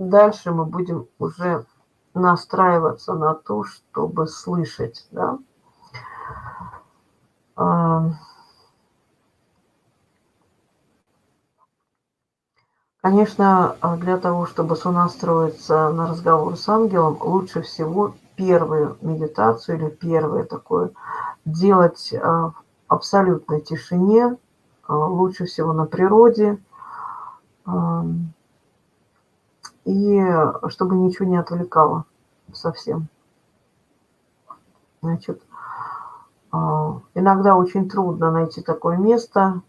дальше мы будем уже настраиваться на то, чтобы слышать, да. Конечно, для того, чтобы сонастроиться на разговор с ангелом, лучше всего первую медитацию или первое такое делать в абсолютной тишине, лучше всего на природе, и чтобы ничего не отвлекало совсем. Значит, а, иногда очень трудно найти такое место.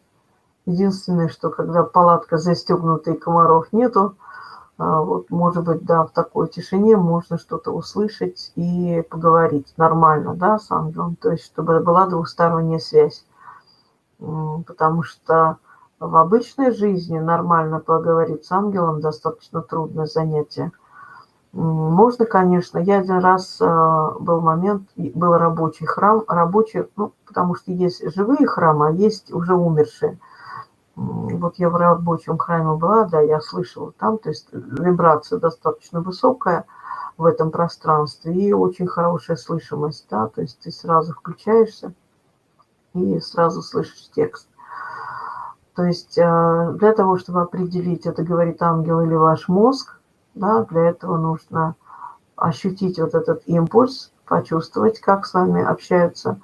Единственное, что когда палатка застегнута и комаров нету, а, вот, может быть, да, в такой тишине можно что-то услышать и поговорить нормально, да, с ангелом. То есть, чтобы была двухсторонняя связь. Потому что в обычной жизни нормально поговорить с ангелом достаточно трудное занятие. Можно, конечно. Я один раз а, был момент, был рабочий храм, рабочий, ну, потому что есть живые храмы, а есть уже умершие. Вот я в рабочем храме была, да, я слышала там, то есть вибрация достаточно высокая в этом пространстве и очень хорошая слышимость, да, то есть ты сразу включаешься и сразу слышишь текст. То есть э, для того, чтобы определить, это говорит ангел или ваш мозг, да, для этого нужно ощутить вот этот импульс, почувствовать, как с вами общаются.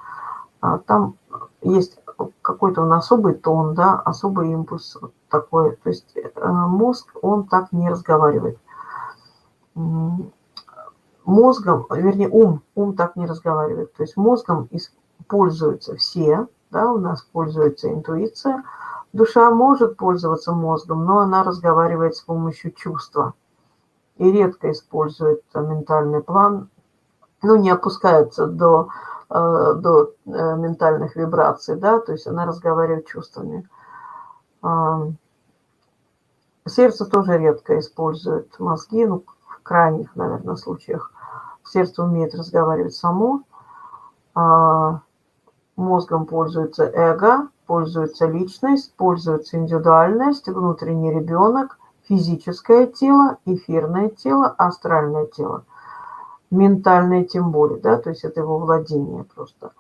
А там есть какой-то он особый тон, да, особый импульс вот такой. То есть э, мозг, он так не разговаривает. Мозгом, вернее, ум, ум так не разговаривает. То есть мозгом пользуются все, да, у нас пользуется интуиция, Душа может пользоваться мозгом, но она разговаривает с помощью чувства и редко использует ментальный план, ну, не опускается до, э, до э, ментальных вибраций, да, то есть она разговаривает чувствами. Э, сердце тоже редко использует мозги, ну, в крайних, наверное, случаях. Сердце умеет разговаривать само, а мозгом пользуется эго, пользуется личность, пользуется индивидуальность, внутренний ребенок, физическое тело, эфирное тело, астральное тело. Ментальное тем более, да, то есть это его владение просто.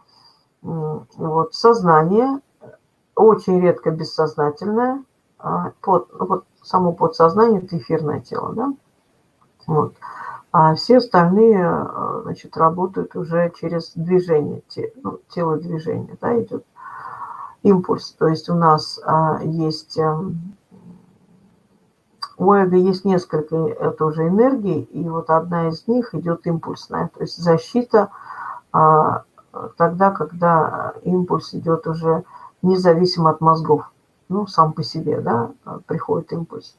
Вот, сознание, очень редко бессознательное, а, под, ну, вот само подсознание – это эфирное тело, да. Вот. А все остальные, а, значит, работают уже через движение, ну, тело движения, да, идет импульс. То есть у нас а, есть... А, у эго есть несколько тоже энергий, и вот одна из них идет импульсная, то есть защита а, тогда, когда импульс идет уже независимо от мозгов, ну, сам по себе, да, приходит импульс.